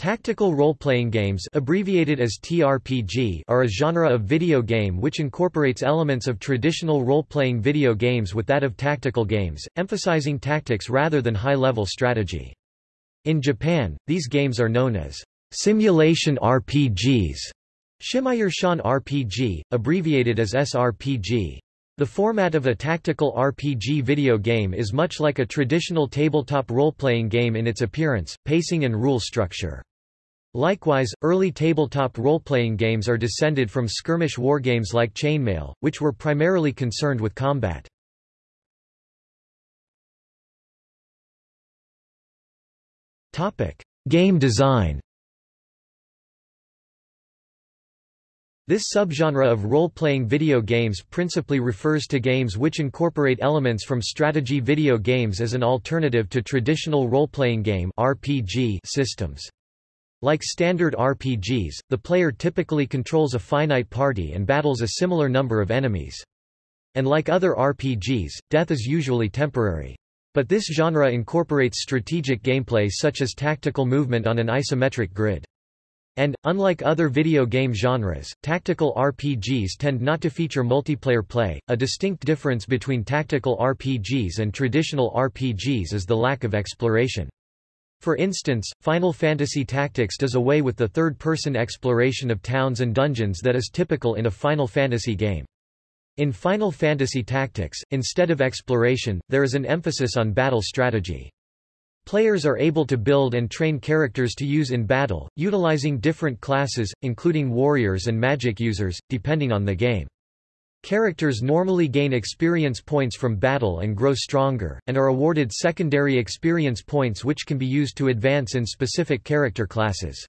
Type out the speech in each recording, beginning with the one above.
Tactical role-playing games abbreviated as TRPG are a genre of video game which incorporates elements of traditional role-playing video games with that of tactical games, emphasizing tactics rather than high-level strategy. In Japan, these games are known as simulation RPGs, Shimayershan RPG, abbreviated as SRPG. The format of a tactical RPG video game is much like a traditional tabletop role-playing game in its appearance, pacing and rule structure. Likewise, early tabletop role-playing games are descended from skirmish wargames like Chainmail, which were primarily concerned with combat. Game design This subgenre of role-playing video games principally refers to games which incorporate elements from strategy video games as an alternative to traditional role-playing game RPG systems. Like standard RPGs, the player typically controls a finite party and battles a similar number of enemies. And like other RPGs, death is usually temporary. But this genre incorporates strategic gameplay such as tactical movement on an isometric grid. And, unlike other video game genres, tactical RPGs tend not to feature multiplayer play. A distinct difference between tactical RPGs and traditional RPGs is the lack of exploration. For instance, Final Fantasy Tactics does away with the third-person exploration of towns and dungeons that is typical in a Final Fantasy game. In Final Fantasy Tactics, instead of exploration, there is an emphasis on battle strategy. Players are able to build and train characters to use in battle, utilizing different classes, including warriors and magic users, depending on the game. Characters normally gain experience points from battle and grow stronger, and are awarded secondary experience points which can be used to advance in specific character classes.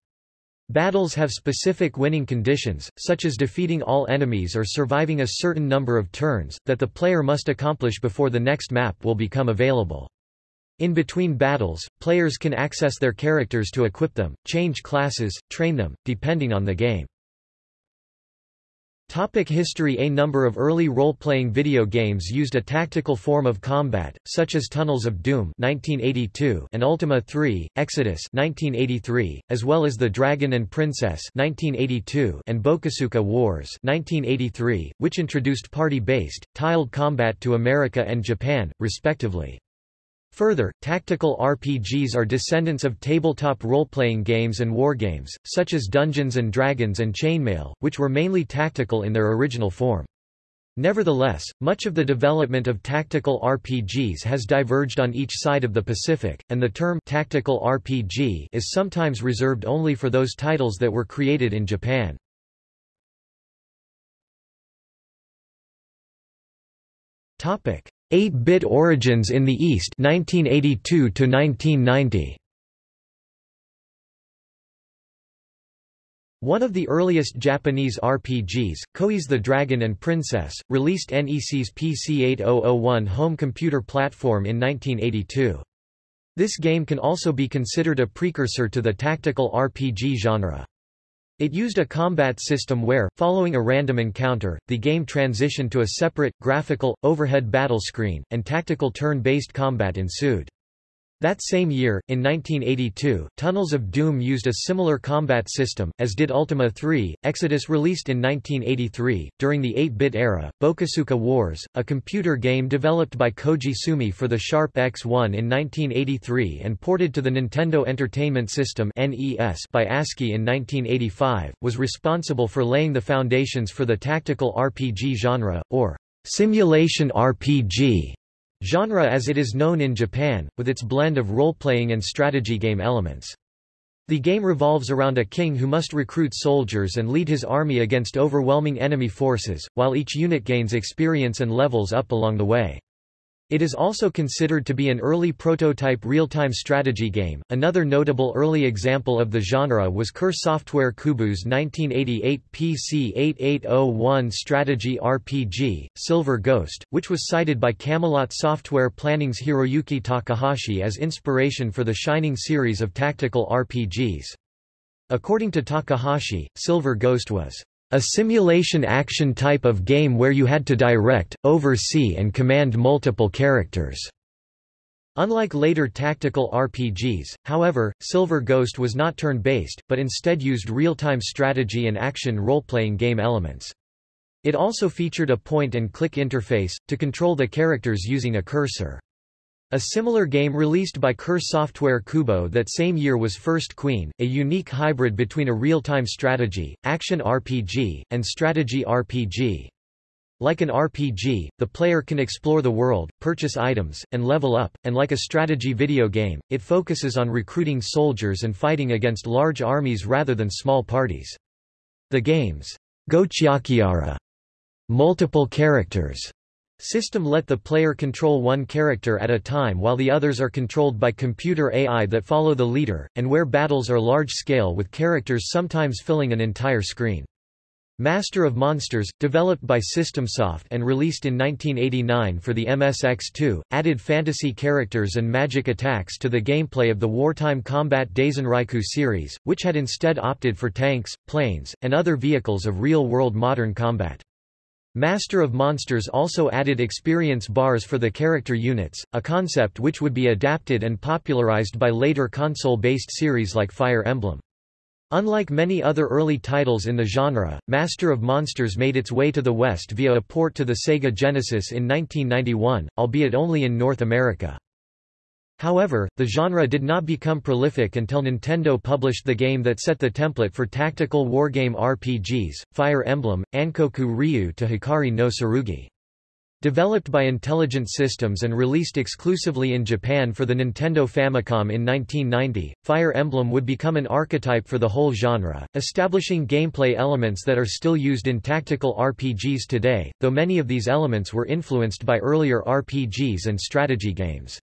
Battles have specific winning conditions, such as defeating all enemies or surviving a certain number of turns, that the player must accomplish before the next map will become available. In between battles, players can access their characters to equip them, change classes, train them, depending on the game. Topic history A number of early role-playing video games used a tactical form of combat, such as Tunnels of Doom 1982 and Ultima 3, Exodus 1983, as well as The Dragon and Princess 1982 and Bokosuka Wars 1983, which introduced party-based, tiled combat to America and Japan, respectively. Further, tactical RPGs are descendants of tabletop role-playing games and wargames, such as Dungeons & Dragons and Chainmail, which were mainly tactical in their original form. Nevertheless, much of the development of tactical RPGs has diverged on each side of the Pacific, and the term tactical RPG is sometimes reserved only for those titles that were created in Japan. Topic: 8-bit origins in the East 1982 to 1990 One of the earliest Japanese RPGs, Koei's The Dragon and Princess, released NEC's PC-8001 home computer platform in 1982. This game can also be considered a precursor to the tactical RPG genre. It used a combat system where, following a random encounter, the game transitioned to a separate, graphical, overhead battle screen, and tactical turn-based combat ensued. That same year, in 1982, Tunnels of Doom used a similar combat system, as did Ultima 3, Exodus released in 1983. During the 8-bit era, Bokosuka Wars, a computer game developed by Koji Sumi for the Sharp X1 in 1983 and ported to the Nintendo Entertainment System (NES) by ASCII in 1985, was responsible for laying the foundations for the tactical RPG genre, or simulation RPG genre as it is known in Japan, with its blend of role-playing and strategy game elements. The game revolves around a king who must recruit soldiers and lead his army against overwhelming enemy forces, while each unit gains experience and levels up along the way. It is also considered to be an early prototype real-time strategy game. Another notable early example of the genre was Kure Software Koubou's 1988 PC-8801 strategy RPG, Silver Ghost, which was cited by Camelot Software Planning's Hiroyuki Takahashi as inspiration for the Shining series of tactical RPGs. According to Takahashi, Silver Ghost was a simulation action type of game where you had to direct, oversee and command multiple characters. Unlike later tactical RPGs, however, Silver Ghost was not turn-based, but instead used real-time strategy and action role-playing game elements. It also featured a point-and-click interface, to control the characters using a cursor. A similar game released by Kure Software Koubou that same year was First Queen, a unique hybrid between a real-time strategy, action RPG, and strategy RPG. Like an RPG, the player can explore the world, purchase items, and level up, and like a strategy video game, it focuses on recruiting soldiers and fighting against large armies rather than small parties. The game's Gochyakyara multiple characters system let the player control one character at a time while the others are controlled by computer AI that follow the leader, and where battles are large-scale with characters sometimes filling an entire screen. Master of Monsters, developed by Systemsoft and released in 1989 for the MSX2, added fantasy characters and magic attacks to the gameplay of the wartime combat Daisenryaku series, which had instead opted for tanks, planes, and other vehicles of real-world modern combat. Master of Monsters also added experience bars for the character units, a concept which would be adapted and popularized by later console-based series like Fire Emblem. Unlike many other early titles in the genre, Master of Monsters made its way to the West via a port to the Sega Genesis in 1991, albeit only in North America. However, the genre did not become prolific until Nintendo published the game that set the template for tactical wargame RPGs, Fire Emblem, Ankoku Ryu to Hikari no Tsurugi. Developed by Intelligent Systems and released exclusively in Japan for the Nintendo Famicom in 1990, Fire Emblem would become an archetype for the whole genre, establishing gameplay elements that are still used in tactical RPGs today, though many of these elements were influenced by earlier RPGs and strategy games.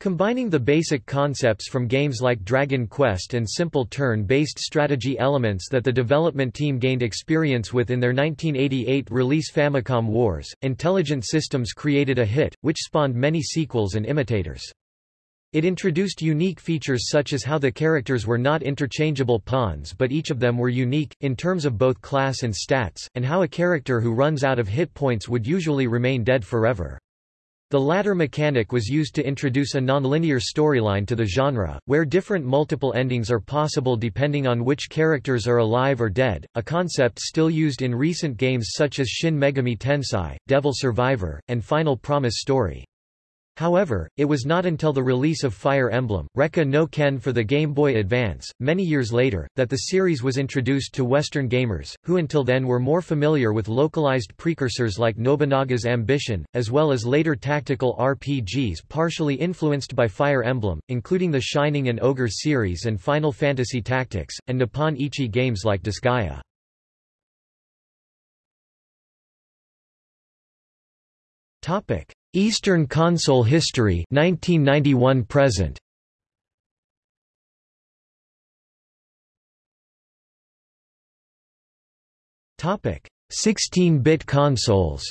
Combining the basic concepts from games like Dragon Quest and simple turn-based strategy elements that the development team gained experience with in their 1988 release Famicom Wars, Intelligent Systems created a hit, which spawned many sequels and imitators. It introduced unique features such as how the characters were not interchangeable pawns but each of them were unique, in terms of both class and stats, and how a character who runs out of hit points would usually remain dead forever. The latter mechanic was used to introduce a nonlinear storyline to the genre, where different multiple endings are possible depending on which characters are alive or dead, a concept still used in recent games such as Shin Megami Tensei, Devil Survivor, and Final Promise Story. However, it was not until the release of Fire Emblem, Rekka no Ken for the Game Boy Advance, many years later, that the series was introduced to Western gamers, who until then were more familiar with localized precursors like Nobunaga's Ambition, as well as later tactical RPGs partially influenced by Fire Emblem, including the Shining and Ogre series and Final Fantasy Tactics, and Nippon Ichi games like Disgaea. Topic. Eastern console history 1991 present Topic 16-bit consoles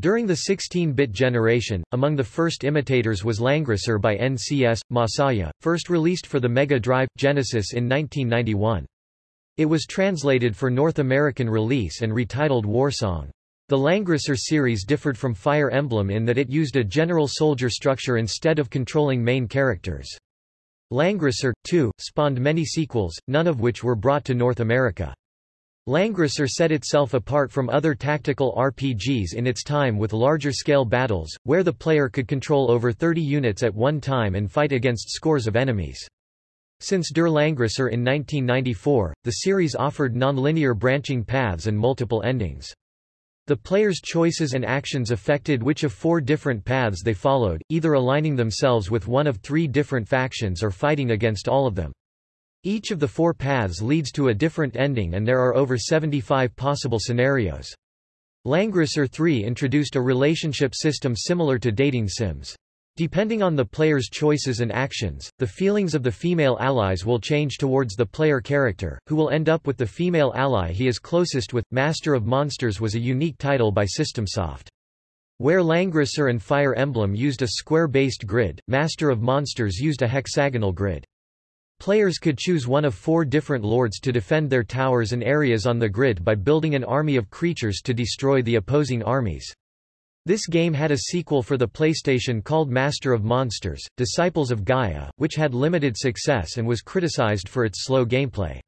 During the 16-bit generation, among the first imitators was Langrisser by NCS, Masaya, first released for the Mega Drive, Genesis in 1991. It was translated for North American release and retitled Warsong. The Langrisser series differed from Fire Emblem in that it used a general soldier structure instead of controlling main characters. Langrisser, too, spawned many sequels, none of which were brought to North America. Langrisser set itself apart from other tactical RPGs in its time with larger-scale battles, where the player could control over 30 units at one time and fight against scores of enemies. Since Der Langrisser in 1994, the series offered non-linear branching paths and multiple endings. The player's choices and actions affected which of four different paths they followed, either aligning themselves with one of three different factions or fighting against all of them. Each of the four paths leads to a different ending and there are over 75 possible scenarios. Langrisser 3 introduced a relationship system similar to dating sims. Depending on the player's choices and actions, the feelings of the female allies will change towards the player character, who will end up with the female ally he is closest with. Master of Monsters was a unique title by Systemsoft. Where Langrisser and Fire Emblem used a square-based grid, Master of Monsters used a hexagonal grid. Players could choose one of four different lords to defend their towers and areas on the grid by building an army of creatures to destroy the opposing armies. This game had a sequel for the PlayStation called Master of Monsters, Disciples of Gaia, which had limited success and was criticized for its slow gameplay.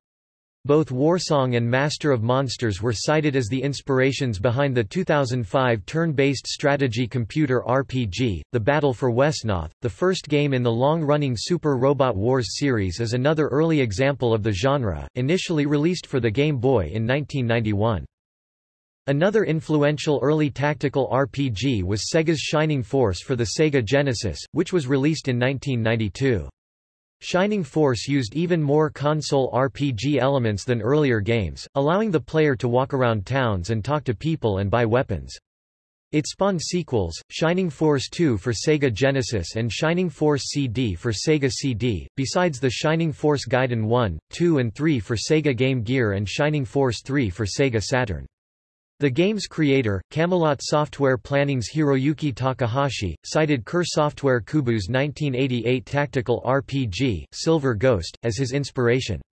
Both Warsong and Master of Monsters were cited as the inspirations behind the 2005 turn-based strategy computer RPG, The Battle for Wesnoth. The first game in the long-running Super Robot Wars series is another early example of the genre, initially released for the Game Boy in 1991. Another influential early tactical RPG was Sega's Shining Force for the Sega Genesis, which was released in 1992. Shining Force used even more console RPG elements than earlier games, allowing the player to walk around towns and talk to people and buy weapons. It spawned sequels, Shining Force 2 for Sega Genesis and Shining Force CD for Sega CD, besides the Shining Force Gaiden 1, 2 and 3 for Sega Game Gear and Shining Force 3 for Sega Saturn. The game's creator, Camelot Software Planning's Hiroyuki Takahashi, cited Kure Software Koubou's 1988 tactical RPG, Silver Ghost, as his inspiration.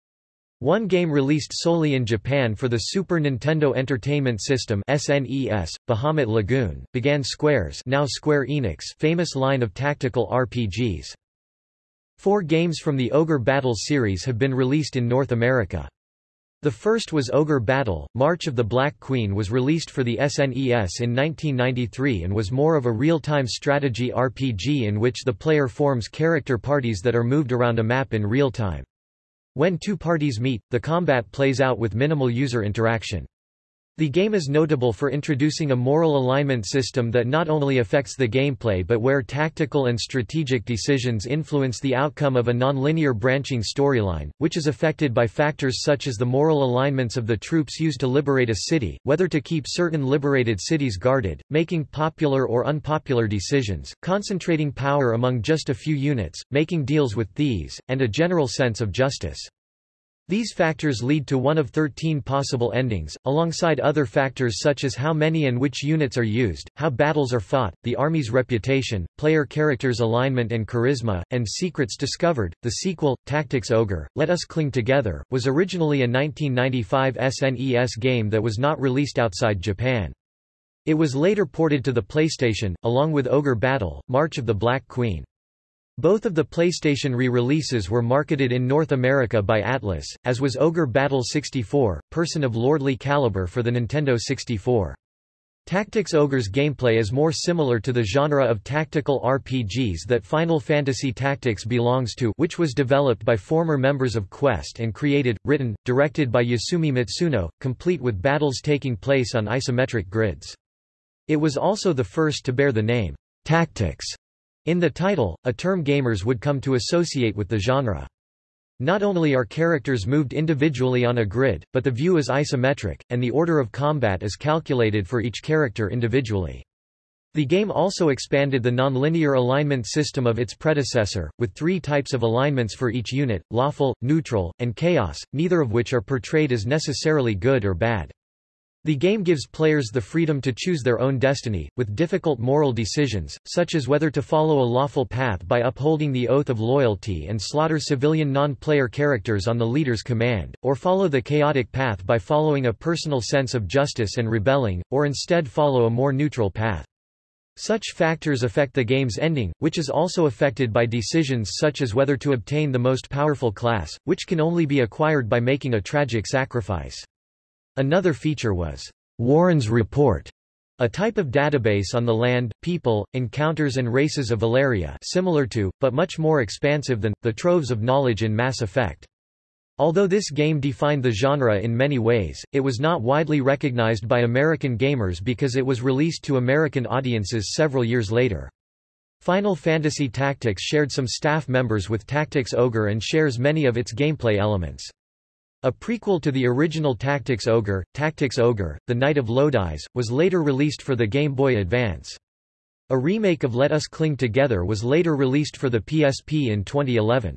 One game released solely in Japan for the Super Nintendo Entertainment System SNES, Bahamut Lagoon, began Square's now Square Enix famous line of tactical RPGs. Four games from the Ogre Battles series have been released in North America. The first was Ogre Battle, March of the Black Queen was released for the SNES in 1993 and was more of a real-time strategy RPG in which the player forms character parties that are moved around a map in real time. When two parties meet, the combat plays out with minimal user interaction. The game is notable for introducing a moral alignment system that not only affects the gameplay but where tactical and strategic decisions influence the outcome of a nonlinear branching storyline, which is affected by factors such as the moral alignments of the troops used to liberate a city, whether to keep certain liberated cities guarded, making popular or unpopular decisions, concentrating power among just a few units, making deals with thieves, and a general sense of justice. These factors lead to one of 13 possible endings, alongside other factors such as how many and which units are used, how battles are fought, the army's reputation, player characters' alignment and charisma, and secrets discovered. The sequel, Tactics Ogre, Let Us Cling Together, was originally a 1995 SNES game that was not released outside Japan. It was later ported to the PlayStation, along with Ogre Battle, March of the Black Queen. Both of the PlayStation re-releases were marketed in North America by Atlus, as was Ogre Battle 64, Person of Lordly Caliber for the Nintendo 64. Tactics Ogre's gameplay is more similar to the genre of tactical RPGs that Final Fantasy Tactics belongs to which was developed by former members of Quest and created, written, directed by Yasumi Matsuno, complete with battles taking place on isometric grids. It was also the first to bear the name, Tactics, in the title, a term gamers would come to associate with the genre. Not only are characters moved individually on a grid, but the view is isometric, and the order of combat is calculated for each character individually. The game also expanded the nonlinear alignment system of its predecessor, with three types of alignments for each unit, lawful, neutral, and chaos, neither of which are portrayed as necessarily good or bad. The game gives players the freedom to choose their own destiny, with difficult moral decisions, such as whether to follow a lawful path by upholding the oath of loyalty and slaughter civilian non-player characters on the leader's command, or follow the chaotic path by following a personal sense of justice and rebelling, or instead follow a more neutral path. Such factors affect the game's ending, which is also affected by decisions such as whether to obtain the most powerful class, which can only be acquired by making a tragic sacrifice. Another feature was Warren's Report, a type of database on the land, people, encounters and races of Valeria similar to, but much more expansive than, the troves of knowledge in Mass Effect. Although this game defined the genre in many ways, it was not widely recognized by American gamers because it was released to American audiences several years later. Final Fantasy Tactics shared some staff members with Tactics Ogre and shares many of its gameplay elements. A prequel to the original Tactics Ogre, Tactics Ogre, The Knight of Lodis, was later released for the Game Boy Advance. A remake of Let Us Cling Together was later released for the PSP in 2011.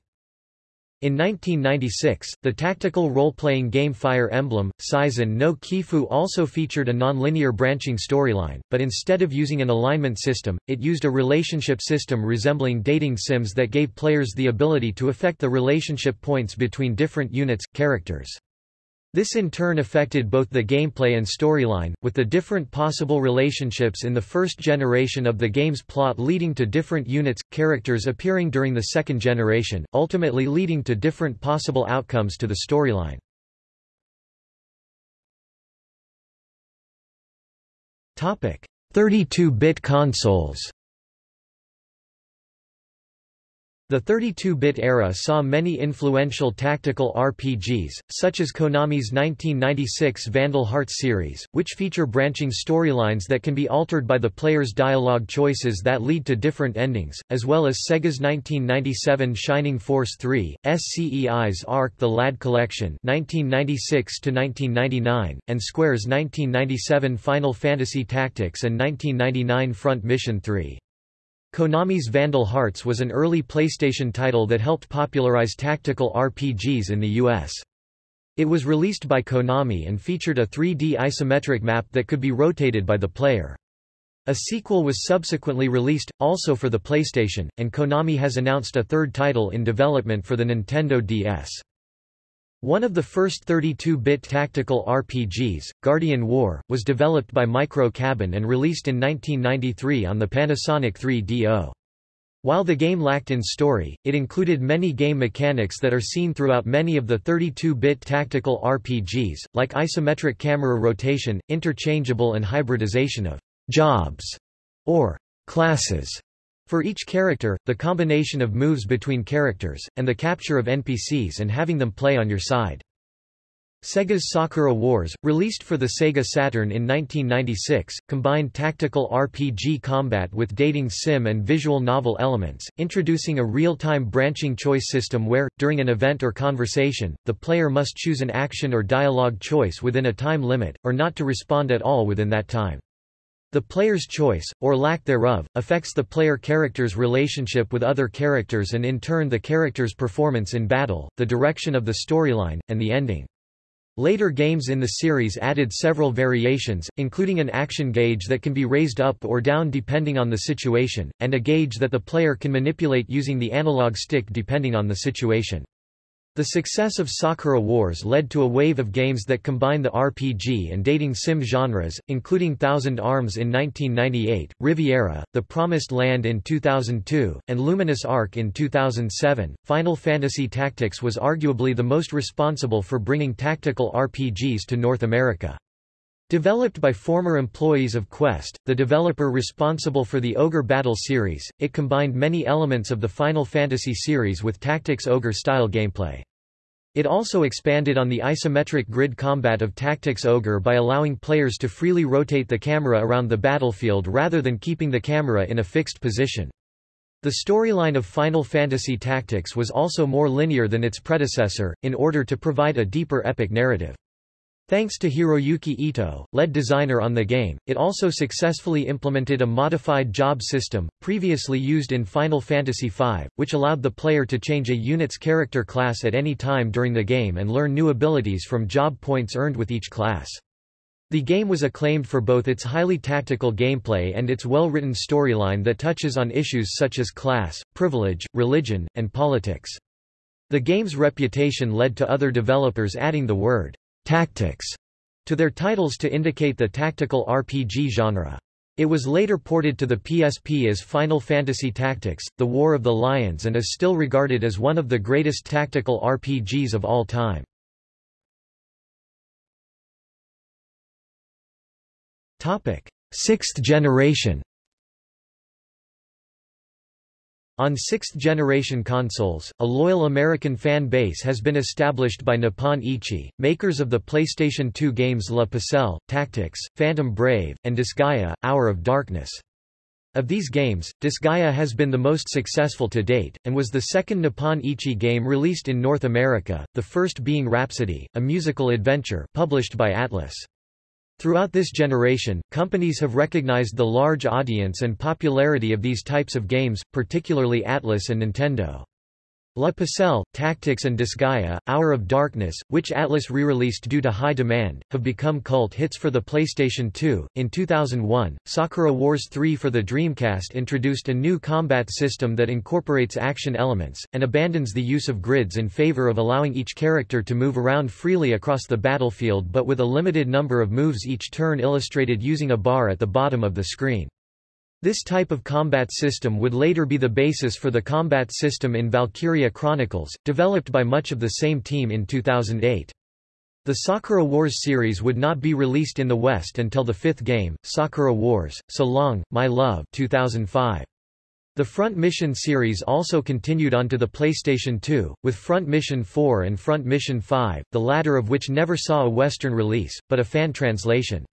In 1996, the tactical role-playing game Fire Emblem, Seisen no Keifu also featured a non-linear branching storyline, but instead of using an alignment system, it used a relationship system resembling dating sims that gave players the ability to affect the relationship points between different units, characters. This in turn affected both the gameplay and storyline, with the different possible relationships in the first generation of the game's plot leading to different units, characters appearing during the second generation, ultimately leading to different possible outcomes to the storyline. Topic: 32-bit consoles The 32-bit era saw many influential tactical RPGs, such as Konami's 1996 Vandal Hearts series, which feature branching storylines that can be altered by the player's dialogue choices that lead to different endings, as well as Sega's 1997 Shining Force 3, SCEI's Arc The Lad Collection 1996 and Square's 1997 Final Fantasy Tactics and 1999 Front Mission 3. Konami's Vandal Hearts was an early PlayStation title that helped popularize tactical RPGs in the US. It was released by Konami and featured a 3D isometric map that could be rotated by the player. A sequel was subsequently released, also for the PlayStation, and Konami has announced a third title in development for the Nintendo DS. One of the first 32-bit tactical RPGs, Guardian War, was developed by Micro Cabin and released in 1993 on the Panasonic 3DO. While the game lacked in story, it included many game mechanics that are seen throughout many of the 32-bit tactical RPGs, like isometric camera rotation, interchangeable and hybridization of jobs or classes for each character, the combination of moves between characters, and the capture of NPCs and having them play on your side. Sega's Sakura Wars, released for the Sega Saturn in 1996, combined tactical RPG combat with dating sim and visual novel elements, introducing a real-time branching choice system where, during an event or conversation, the player must choose an action or dialogue choice within a time limit, or not to respond at all within that time. The player's choice, or lack thereof, affects the player character's relationship with other characters and in turn the character's performance in battle, the direction of the storyline, and the ending. Later games in the series added several variations, including an action gauge that can be raised up or down depending on the situation, and a gauge that the player can manipulate using the analog stick depending on the situation. The success of Sakura Wars led to a wave of games that combine the RPG and dating sim genres, including Thousand Arms in 1998, Riviera, The Promised Land in 2002, and Luminous Arc in 2007. Final Fantasy Tactics was arguably the most responsible for bringing tactical RPGs to North America. Developed by former employees of Quest, the developer responsible for the Ogre Battle series, it combined many elements of the Final Fantasy series with Tactics Ogre-style gameplay. It also expanded on the isometric grid combat of Tactics Ogre by allowing players to freely rotate the camera around the battlefield rather than keeping the camera in a fixed position. The storyline of Final Fantasy Tactics was also more linear than its predecessor, in order to provide a deeper epic narrative. Thanks to Hiroyuki Ito, lead designer on the game, it also successfully implemented a modified job system, previously used in Final Fantasy V, which allowed the player to change a unit's character class at any time during the game and learn new abilities from job points earned with each class. The game was acclaimed for both its highly tactical gameplay and its well-written storyline that touches on issues such as class, privilege, religion, and politics. The game's reputation led to other developers adding the word tactics to their titles to indicate the tactical RPG genre. It was later ported to the PSP as Final Fantasy Tactics, The War of the Lions and is still regarded as one of the greatest tactical RPGs of all time. Sixth generation On sixth-generation consoles, a loyal American fan base has been established by Nippon Ichi, makers of the PlayStation 2 games La Pucelle, Tactics, Phantom Brave, and Disgaea, Hour of Darkness. Of these games, Disgaea has been the most successful to date, and was the second Nippon Ichi game released in North America, the first being Rhapsody, a musical adventure published by Atlus. Throughout this generation, companies have recognized the large audience and popularity of these types of games, particularly Atlus and Nintendo. La Pucelle, Tactics and Disgaea, Hour of Darkness, which Atlus re-released due to high demand, have become cult hits for the PlayStation 2. In 2001, Sakura Wars 3 for the Dreamcast introduced a new combat system that incorporates action elements, and abandons the use of grids in favor of allowing each character to move around freely across the battlefield but with a limited number of moves each turn illustrated using a bar at the bottom of the screen. This type of combat system would later be the basis for the combat system in Valkyria Chronicles, developed by much of the same team in 2008. The Sakura Wars series would not be released in the West until the fifth game, Sakura Wars, So Long, My Love 2005. The Front Mission series also continued onto the PlayStation 2, with Front Mission 4 and Front Mission 5, the latter of which never saw a Western release, but a fan translation.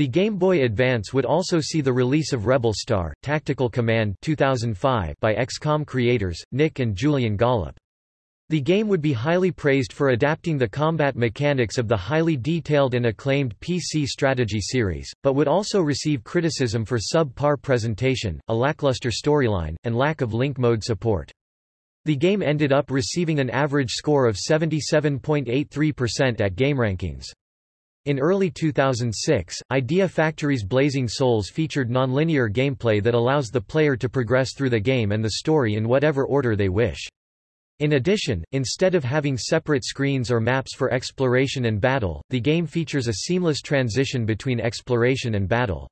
The Game Boy Advance would also see the release of Rebel Star, Tactical Command 2005 by XCOM creators, Nick and Julian Gollop. The game would be highly praised for adapting the combat mechanics of the highly detailed and acclaimed PC strategy series, but would also receive criticism for sub-par presentation, a lackluster storyline, and lack of link mode support. The game ended up receiving an average score of 77.83% at GameRankings. In early 2006, Idea Factory's Blazing Souls featured nonlinear gameplay that allows the player to progress through the game and the story in whatever order they wish. In addition, instead of having separate screens or maps for exploration and battle, the game features a seamless transition between exploration and battle.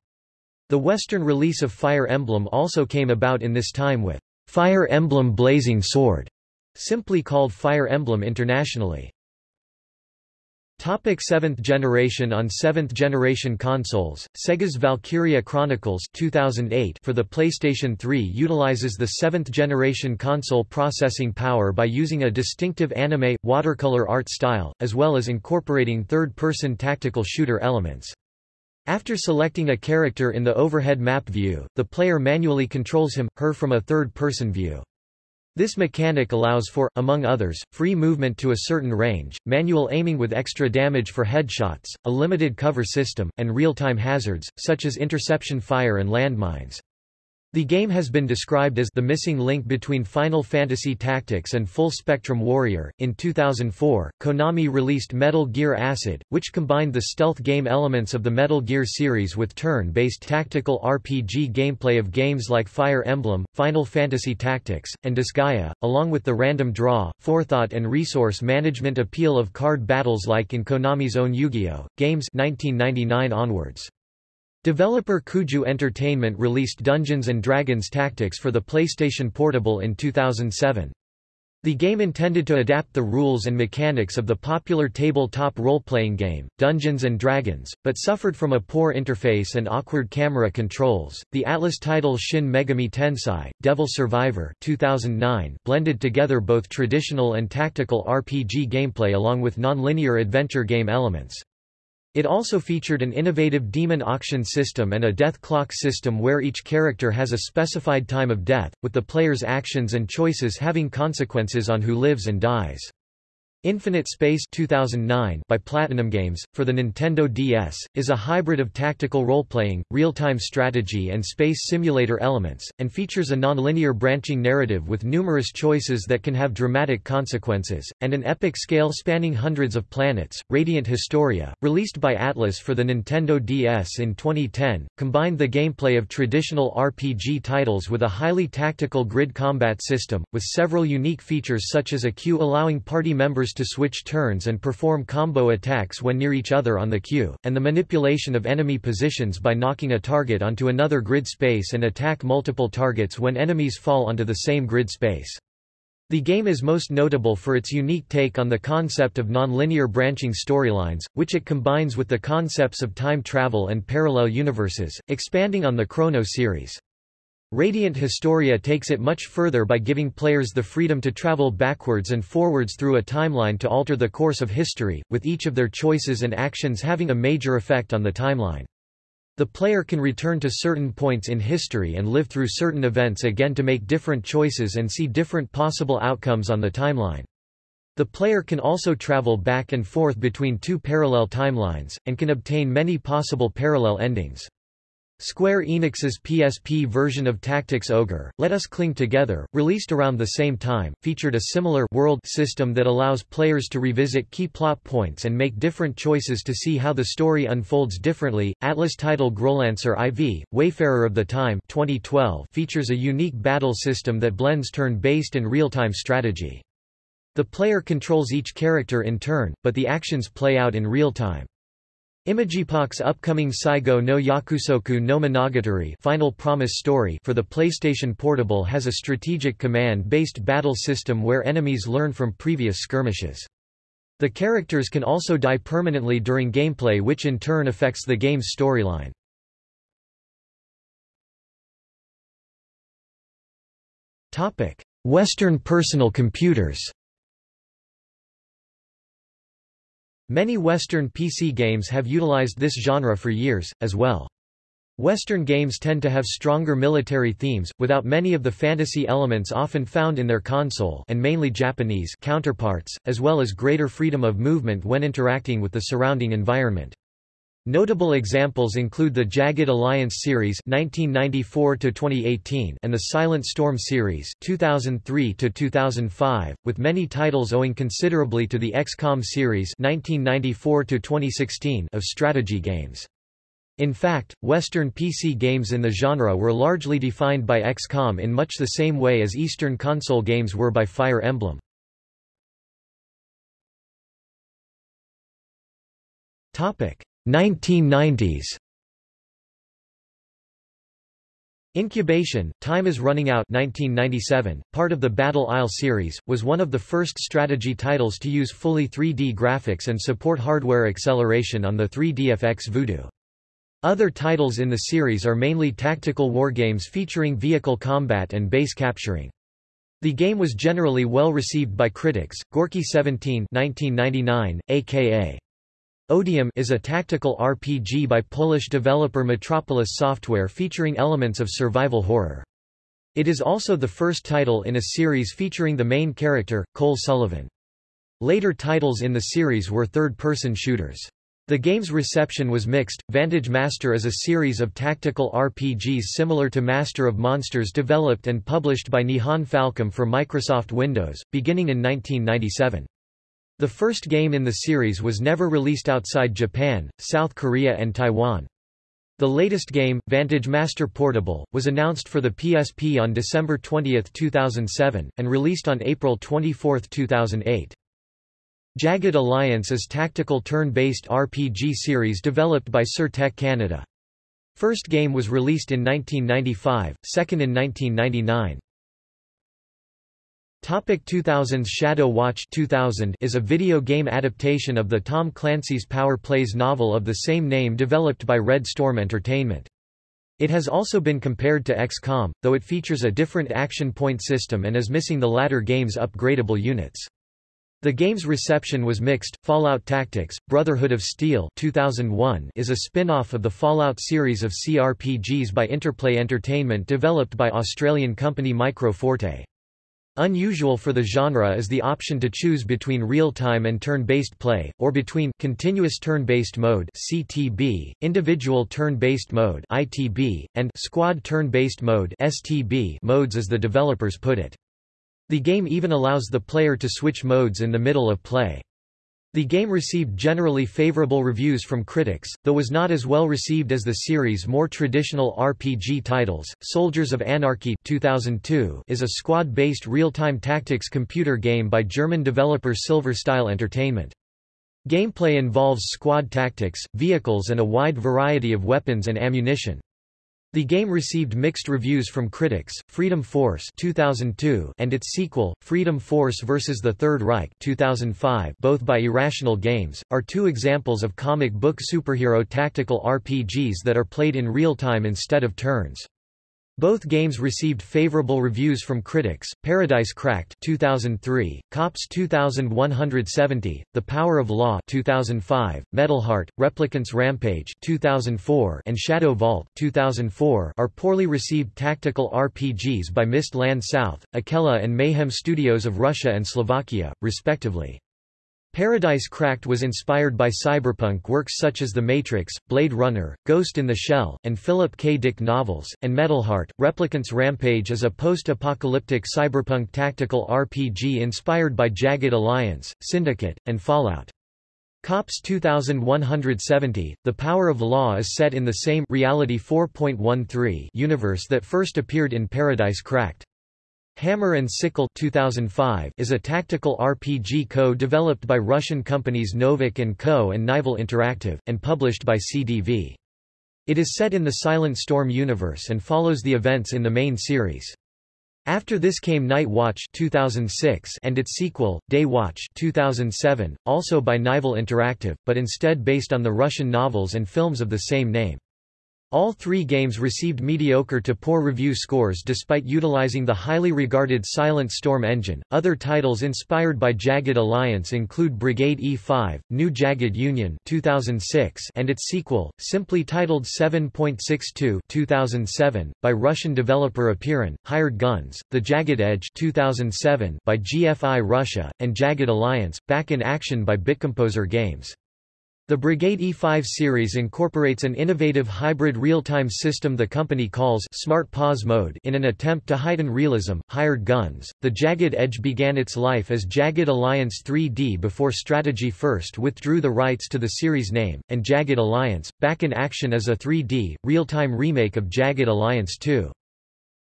The Western release of Fire Emblem also came about in this time with Fire Emblem Blazing Sword, simply called Fire Emblem internationally. Topic 7th generation On 7th generation consoles, Sega's Valkyria Chronicles 2008 for the PlayStation 3 utilizes the 7th generation console processing power by using a distinctive anime, watercolor art style, as well as incorporating third-person tactical shooter elements. After selecting a character in the overhead map view, the player manually controls him, her from a third-person view. This mechanic allows for, among others, free movement to a certain range, manual aiming with extra damage for headshots, a limited cover system, and real-time hazards, such as interception fire and landmines. The game has been described as the missing link between Final Fantasy Tactics and Full Spectrum Warrior. In 2004, Konami released Metal Gear Acid, which combined the stealth game elements of the Metal Gear series with turn-based tactical RPG gameplay of games like Fire Emblem, Final Fantasy Tactics, and Disgaea, along with the random draw, forethought and resource management appeal of card battles like in Konami's own Yu-Gi-Oh! games 1999 onwards. Developer Kuju Entertainment released Dungeons & Dragons Tactics for the PlayStation Portable in 2007. The game intended to adapt the rules and mechanics of the popular tabletop role-playing game, Dungeons & Dragons, but suffered from a poor interface and awkward camera controls. The Atlus title Shin Megami Tensei: Devil Survivor 2009 blended together both traditional and tactical RPG gameplay along with non-linear adventure game elements. It also featured an innovative demon auction system and a death clock system where each character has a specified time of death, with the player's actions and choices having consequences on who lives and dies. Infinite Space 2009 by Platinum Games, for the Nintendo DS, is a hybrid of tactical role-playing, real-time strategy and space simulator elements, and features a non-linear branching narrative with numerous choices that can have dramatic consequences, and an epic scale spanning hundreds of planets. Radiant Historia, released by Atlus for the Nintendo DS in 2010, combined the gameplay of traditional RPG titles with a highly tactical grid combat system, with several unique features such as a queue allowing party members to switch turns and perform combo attacks when near each other on the queue, and the manipulation of enemy positions by knocking a target onto another grid space and attack multiple targets when enemies fall onto the same grid space. The game is most notable for its unique take on the concept of non-linear branching storylines, which it combines with the concepts of time travel and parallel universes, expanding on the Chrono series. Radiant Historia takes it much further by giving players the freedom to travel backwards and forwards through a timeline to alter the course of history, with each of their choices and actions having a major effect on the timeline. The player can return to certain points in history and live through certain events again to make different choices and see different possible outcomes on the timeline. The player can also travel back and forth between two parallel timelines, and can obtain many possible parallel endings. Square Enix's PSP version of Tactics Ogre, Let Us Cling Together, released around the same time, featured a similar world system that allows players to revisit key plot points and make different choices to see how the story unfolds differently. Atlus title Growlancer IV, Wayfarer of the Time 2012 features a unique battle system that blends turn-based and real-time strategy. The player controls each character in turn, but the actions play out in real time. Imageepoch's upcoming Saigo no Yakusoku no Monogatari Final Promise Story for the PlayStation Portable has a strategic command-based battle system where enemies learn from previous skirmishes. The characters can also die permanently during gameplay which in turn affects the game's storyline. Western personal computers Many Western PC games have utilized this genre for years, as well. Western games tend to have stronger military themes, without many of the fantasy elements often found in their console and mainly Japanese counterparts, as well as greater freedom of movement when interacting with the surrounding environment. Notable examples include the Jagged Alliance series (1994–2018) and the Silent Storm series (2003–2005), with many titles owing considerably to the XCOM series (1994–2016) of strategy games. In fact, Western PC games in the genre were largely defined by XCOM in much the same way as Eastern console games were by Fire Emblem. Topic. 1990s Incubation, Time is Running Out 1997, part of the Battle Isle series, was one of the first strategy titles to use fully 3D graphics and support hardware acceleration on the 3DFX Voodoo. Other titles in the series are mainly tactical wargames featuring vehicle combat and base capturing. The game was generally well received by critics. Gorky 17 1999, aka Odium is a tactical RPG by Polish developer Metropolis Software featuring elements of survival horror. It is also the first title in a series featuring the main character, Cole Sullivan. Later titles in the series were third-person shooters. The game's reception was mixed. Vantage Master is a series of tactical RPGs similar to Master of Monsters developed and published by Nihon Falcom for Microsoft Windows, beginning in 1997. The first game in the series was never released outside Japan, South Korea and Taiwan. The latest game, Vantage Master Portable, was announced for the PSP on December 20, 2007, and released on April 24, 2008. Jagged Alliance is tactical turn-based RPG series developed by Sir-Tech Canada. First game was released in 1995, second in 1999. Topic 2000s Shadow Watch 2000 is a video game adaptation of the Tom Clancy's Power Plays novel of the same name developed by Red Storm Entertainment. It has also been compared to XCOM, though it features a different action point system and is missing the latter game's upgradable units. The game's reception was mixed. Fallout Tactics: Brotherhood of Steel 2001 is a spin-off of the Fallout series of CRPGs by Interplay Entertainment developed by Australian company Micro Forte. Unusual for the genre is the option to choose between real-time and turn-based play, or between continuous turn-based mode (CTB), individual turn-based mode (ITB), and squad turn-based mode (STB) modes as the developers put it. The game even allows the player to switch modes in the middle of play. The game received generally favorable reviews from critics, though was not as well received as the series' more traditional RPG titles. Soldiers of Anarchy 2002 is a squad-based real-time tactics computer game by German developer Silver Style Entertainment. Gameplay involves squad tactics, vehicles and a wide variety of weapons and ammunition. The game received mixed reviews from critics. Freedom Force 2002 and its sequel, Freedom Force vs. the Third Reich 2005, both by Irrational Games, are two examples of comic book superhero tactical RPGs that are played in real time instead of turns. Both games received favorable reviews from critics. Paradise Cracked 2003, Cops 2170, The Power of Law 2005, Metalheart, Replicants Rampage 2004, and Shadow Vault 2004 are poorly received tactical RPGs by Mist Land South, Akella and Mayhem Studios of Russia and Slovakia, respectively. Paradise Cracked was inspired by cyberpunk works such as The Matrix, Blade Runner, Ghost in the Shell, and Philip K. Dick novels, and Metalheart. Replicant's Rampage is a post-apocalyptic cyberpunk tactical RPG inspired by Jagged Alliance, Syndicate, and Fallout. Cops 2170, The Power of Law is set in the same Reality 4.13 universe that first appeared in Paradise Cracked. Hammer and Sickle 2005 is a tactical RPG co-developed by Russian companies Novik & Co. and Nival Interactive, and published by CDV. It is set in the Silent Storm universe and follows the events in the main series. After this came Night Watch 2006 and its sequel, Day Watch 2007, also by Nival Interactive, but instead based on the Russian novels and films of the same name. All three games received mediocre to poor review scores despite utilizing the highly regarded Silent Storm engine. Other titles inspired by Jagged Alliance include Brigade E5, New Jagged Union 2006 and its sequel, simply titled 7.62 2007, by Russian developer Apeiron, Hired Guns, The Jagged Edge 2007 by GFI Russia, and Jagged Alliance, Back in Action by Bitcomposer Games. The Brigade E5 series incorporates an innovative hybrid real-time system the company calls Smart Pause Mode in an attempt to heighten realism. Hired Guns. The Jagged Edge began its life as Jagged Alliance 3D before Strategy First withdrew the rights to the series name, and Jagged Alliance, back in action as a 3D, real-time remake of Jagged Alliance 2.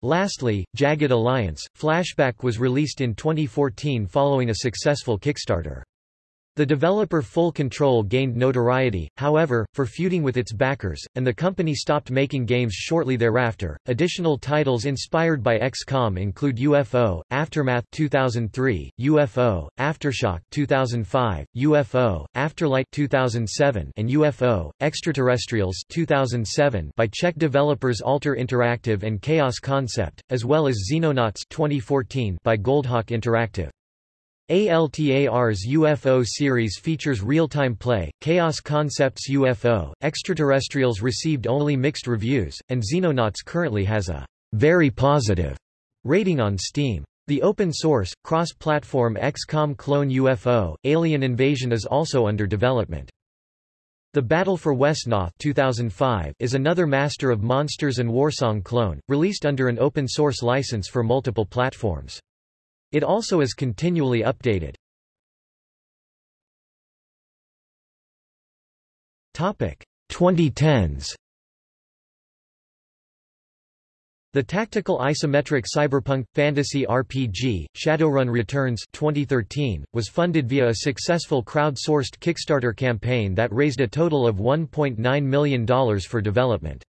Lastly, Jagged Alliance, Flashback was released in 2014 following a successful Kickstarter. The developer Full Control gained notoriety, however, for feuding with its backers, and the company stopped making games shortly thereafter. Additional titles inspired by XCOM include UFO, Aftermath 2003, UFO, Aftershock 2005, UFO, Afterlight 2007, and UFO, Extraterrestrials 2007 by Czech developers ALTAR Interactive and Chaos Concept, as well as Xenonauts 2014 by Goldhawk Interactive. ALTAR's UFO series features real-time play, Chaos Concepts UFO, Extraterrestrials received only mixed reviews, and Xenonauts currently has a very positive rating on Steam. The open-source, cross-platform XCOM clone UFO, Alien Invasion is also under development. The Battle for Wesnoth 2005 is another Master of Monsters and Warsong clone, released under an open-source license for multiple platforms. It also is continually updated. Topic 2010s. The tactical isometric cyberpunk fantasy RPG Shadowrun Returns 2013 was funded via a successful crowd-sourced Kickstarter campaign that raised a total of $1.9 million for development.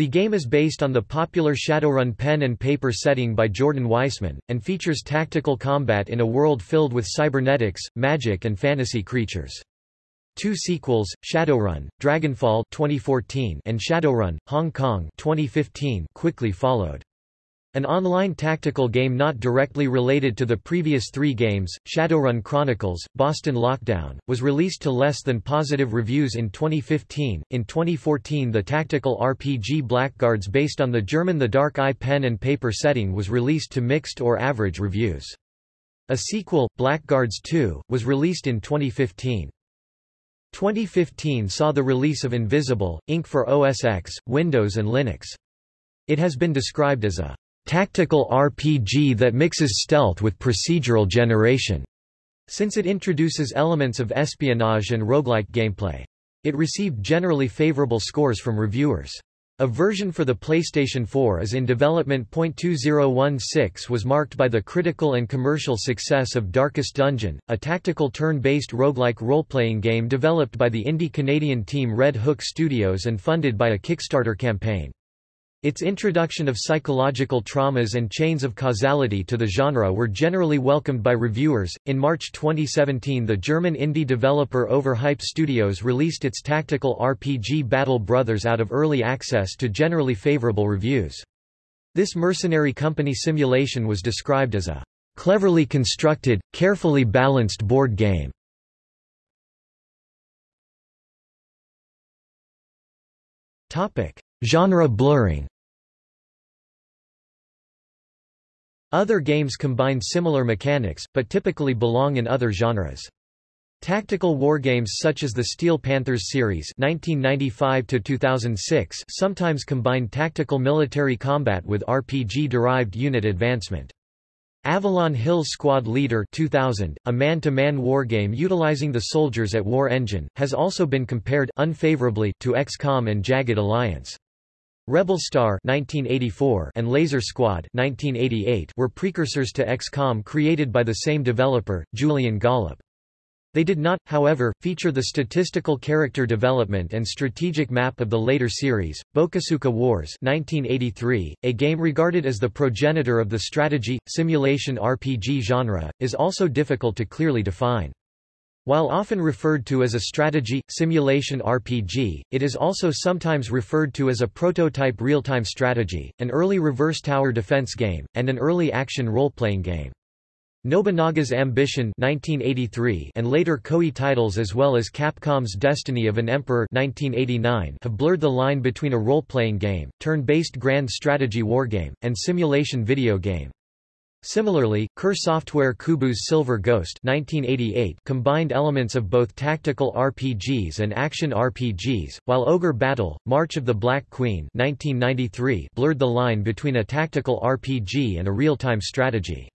The game is based on the popular Shadowrun pen and paper setting by Jordan Weisman, and features tactical combat in a world filled with cybernetics, magic and fantasy creatures. Two sequels, Shadowrun, Dragonfall 2014 and Shadowrun, Hong Kong 2015 quickly followed. An online tactical game not directly related to the previous three games, Shadowrun Chronicles, Boston Lockdown, was released to less than positive reviews in 2015. In 2014 the tactical RPG Blackguards based on the German The Dark Eye pen and paper setting was released to mixed or average reviews. A sequel, Blackguards 2, was released in 2015. 2015 saw the release of Invisible, Inc. for OS X, Windows and Linux. It has been described as a tactical RPG that mixes stealth with procedural generation, since it introduces elements of espionage and roguelike gameplay. It received generally favorable scores from reviewers. A version for the PlayStation 4 is in development. 2016 was marked by the critical and commercial success of Darkest Dungeon, a tactical turn-based roguelike role-playing game developed by the indie Canadian team Red Hook Studios and funded by a Kickstarter campaign. Its introduction of psychological traumas and chains of causality to the genre were generally welcomed by reviewers. In March 2017, the German indie developer Overhyped Studios released its tactical RPG Battle Brothers out of early access to generally favorable reviews. This mercenary company simulation was described as a cleverly constructed, carefully balanced board game. Topic: Genre blurring Other games combine similar mechanics, but typically belong in other genres. Tactical wargames such as the Steel Panthers series 1995 sometimes combine tactical military combat with RPG-derived unit advancement. Avalon Hill Squad Leader 2000, a man-to-man -man wargame utilizing the soldiers at War Engine, has also been compared unfavorably to XCOM and Jagged Alliance. Rebel Star 1984 and Laser Squad 1988 were precursors to XCOM created by the same developer, Julian Gollop. They did not, however, feature the statistical character development and strategic map of the later series. Bokosuka Wars 1983, a game regarded as the progenitor of the strategy, simulation RPG genre, is also difficult to clearly define. While often referred to as a strategy, simulation RPG, it is also sometimes referred to as a prototype real-time strategy, an early reverse tower defense game, and an early action role-playing game. Nobunaga's Ambition 1983 and later Koei titles as well as Capcom's Destiny of an Emperor 1989 have blurred the line between a role-playing game, turn-based grand strategy wargame, and simulation video game. Similarly, Kure Software Koubou's Silver Ghost 1988 combined elements of both tactical RPGs and action RPGs, while Ogre Battle, March of the Black Queen 1993 blurred the line between a tactical RPG and a real-time strategy.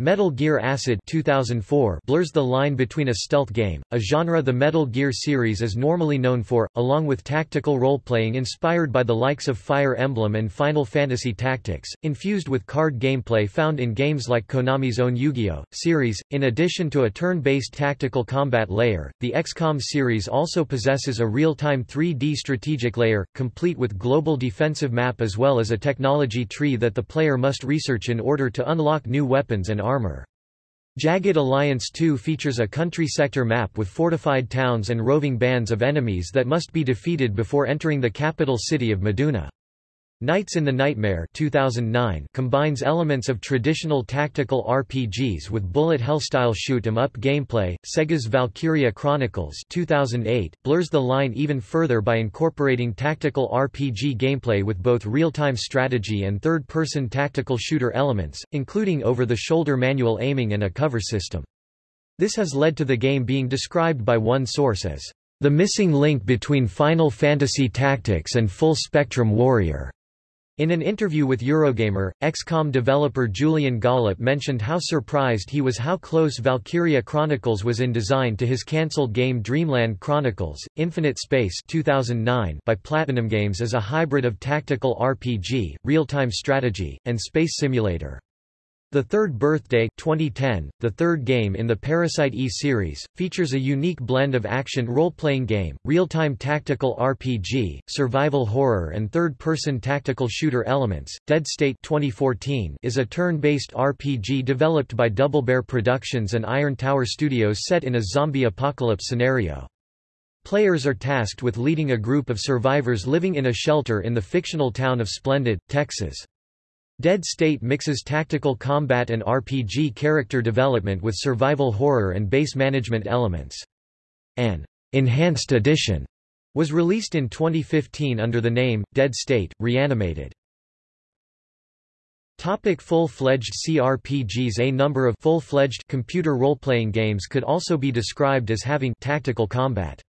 Metal Gear Acid 2004 blurs the line between a stealth game, a genre the Metal Gear series is normally known for, along with tactical role-playing inspired by the likes of Fire Emblem and Final Fantasy Tactics, infused with card gameplay found in games like Konami's own Yu-Gi-Oh! series. In addition to a turn-based tactical combat layer, the XCOM series also possesses a real-time 3D strategic layer, complete with global defensive map as well as a technology tree that the player must research in order to unlock new weapons and armor. Jagged Alliance 2 features a country sector map with fortified towns and roving bands of enemies that must be defeated before entering the capital city of Meduna. Knights in the Nightmare 2009 combines elements of traditional tactical RPGs with bullet hell-style shoot-'em-up gameplay. Sega's Valkyria Chronicles 2008 blurs the line even further by incorporating tactical RPG gameplay with both real-time strategy and third-person tactical shooter elements, including over-the-shoulder manual aiming and a cover system. This has led to the game being described by one source as the missing link between Final Fantasy Tactics and Full Spectrum Warrior. In an interview with Eurogamer, XCOM developer Julian Gollop mentioned how surprised he was how close Valkyria Chronicles was in design to his cancelled game Dreamland Chronicles. Infinite Space 2009 by Platinum Games as a hybrid of tactical RPG, real-time strategy, and space simulator. The Third Birthday 2010, the third game in the Parasite Eve series, features a unique blend of action role-playing game, real-time tactical RPG, survival horror and third-person tactical shooter elements. Dead State 2014 is a turn-based RPG developed by Double Bear Productions and Iron Tower Studios set in a zombie apocalypse scenario. Players are tasked with leading a group of survivors living in a shelter in the fictional town of Splendid, Texas. Dead State mixes tactical combat and RPG character development with survival horror and base management elements. An enhanced edition was released in 2015 under the name, Dead State, Reanimated. Topic full-fledged CRPGs A number of full-fledged computer role-playing games could also be described as having tactical combat.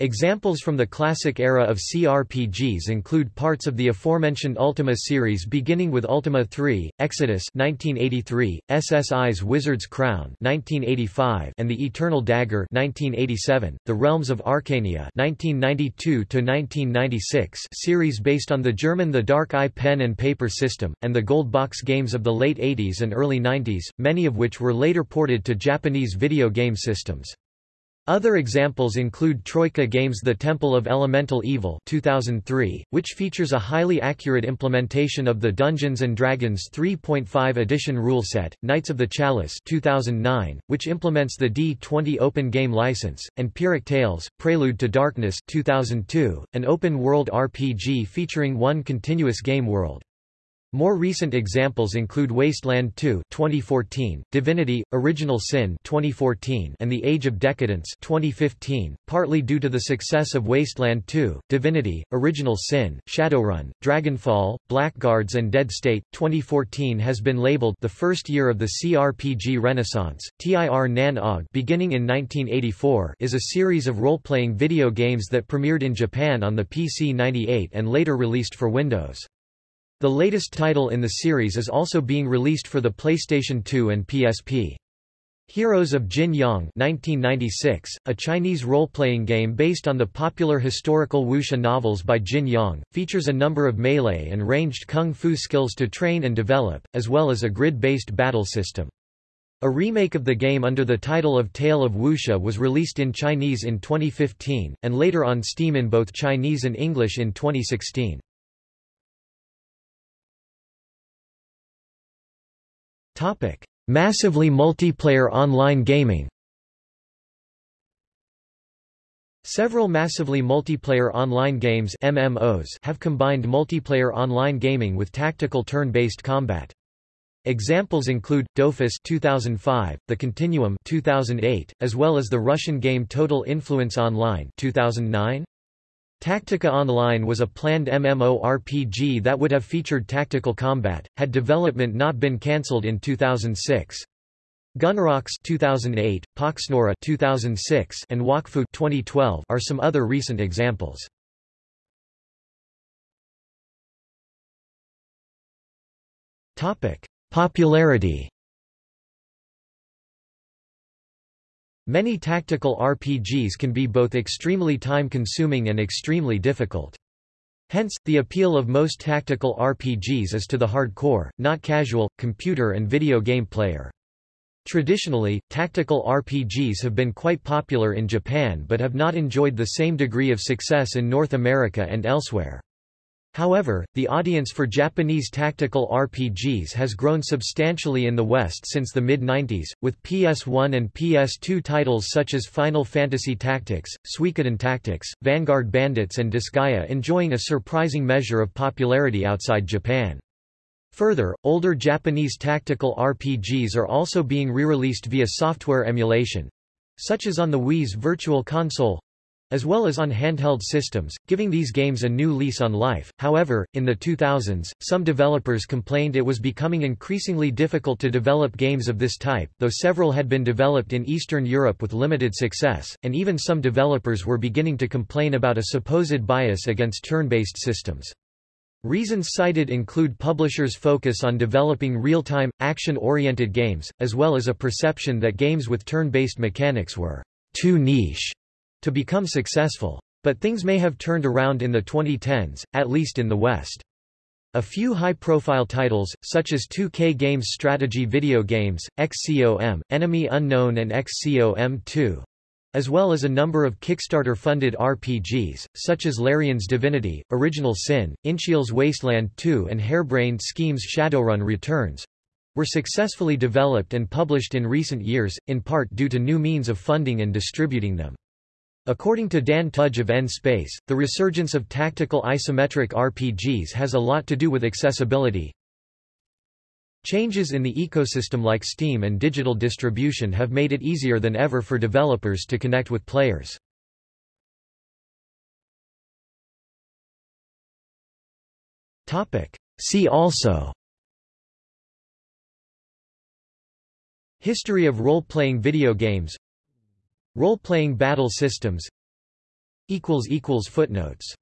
Examples from the classic era of CRPGs include parts of the aforementioned Ultima series beginning with Ultima 3, Exodus 1983, SSI's Wizard's Crown 1985, and The Eternal Dagger 1987, The Realms of Arcania 1992-1996 series based on the German The Dark Eye pen and paper system, and the Gold Box games of the late 80s and early 90s, many of which were later ported to Japanese video game systems. Other examples include Troika Games' The Temple of Elemental Evil 2003, which features a highly accurate implementation of the Dungeons & Dragons 3.5 edition rule set, Knights of the Chalice 2009, which implements the D20 open game license, and Pyrrhic Tales, Prelude to Darkness 2002, an open-world RPG featuring one continuous game world. More recent examples include Wasteland 2 2014, Divinity: Original Sin 2014, and The Age of Decadence 2015. Partly due to the success of Wasteland 2, Divinity: Original Sin, Shadowrun, Dragonfall, Blackguards and Dead State, 2014 has been labeled the first year of the CRPG Renaissance. TIR Nan Og beginning in 1984 is a series of role-playing video games that premiered in Japan on the PC 98 and later released for Windows. The latest title in the series is also being released for the PlayStation 2 and PSP. Heroes of Jin Yong 1996, a Chinese role-playing game based on the popular historical wuxia novels by Jin Yong, features a number of melee and ranged kung fu skills to train and develop, as well as a grid-based battle system. A remake of the game under the title of Tale of Wuxia was released in Chinese in 2015, and later on Steam in both Chinese and English in 2016. Topic: Massively multiplayer online gaming. Several massively multiplayer online games MMOs have combined multiplayer online gaming with tactical turn-based combat. Examples include Dofus 2005, The Continuum 2008, as well as the Russian game Total Influence Online 2009. Tactica Online was a planned MMORPG that would have featured tactical combat, had development not been cancelled in 2006. Gunrox 2008, Poxnora 2006, and Wakfu 2012 are some other recent examples. Topic: Popularity Many tactical RPGs can be both extremely time-consuming and extremely difficult. Hence, the appeal of most tactical RPGs is to the hardcore, not casual, computer and video game player. Traditionally, tactical RPGs have been quite popular in Japan but have not enjoyed the same degree of success in North America and elsewhere. However, the audience for Japanese tactical RPGs has grown substantially in the West since the mid-90s, with PS1 and PS2 titles such as Final Fantasy Tactics, Suikoden Tactics, Vanguard Bandits and Disgaea enjoying a surprising measure of popularity outside Japan. Further, older Japanese tactical RPGs are also being re-released via software emulation—such as on the Wii's Virtual Console, as well as on handheld systems, giving these games a new lease on life. However, in the 2000s, some developers complained it was becoming increasingly difficult to develop games of this type, though several had been developed in Eastern Europe with limited success, and even some developers were beginning to complain about a supposed bias against turn-based systems. Reasons cited include publishers' focus on developing real-time, action-oriented games, as well as a perception that games with turn-based mechanics were too niche to become successful. But things may have turned around in the 2010s, at least in the West. A few high-profile titles, such as 2K Games strategy video games, XCOM, Enemy Unknown and XCOM 2, as well as a number of Kickstarter-funded RPGs, such as Larian's Divinity, Original Sin, inXile's Wasteland 2 and Harebrained Schemes Shadowrun Returns, were successfully developed and published in recent years, in part due to new means of funding and distributing them. According to Dan Tudge of N-Space, the resurgence of tactical isometric RPGs has a lot to do with accessibility. Changes in the ecosystem like Steam and digital distribution have made it easier than ever for developers to connect with players. See also History of role-playing video games Role-playing battle systems. Footnotes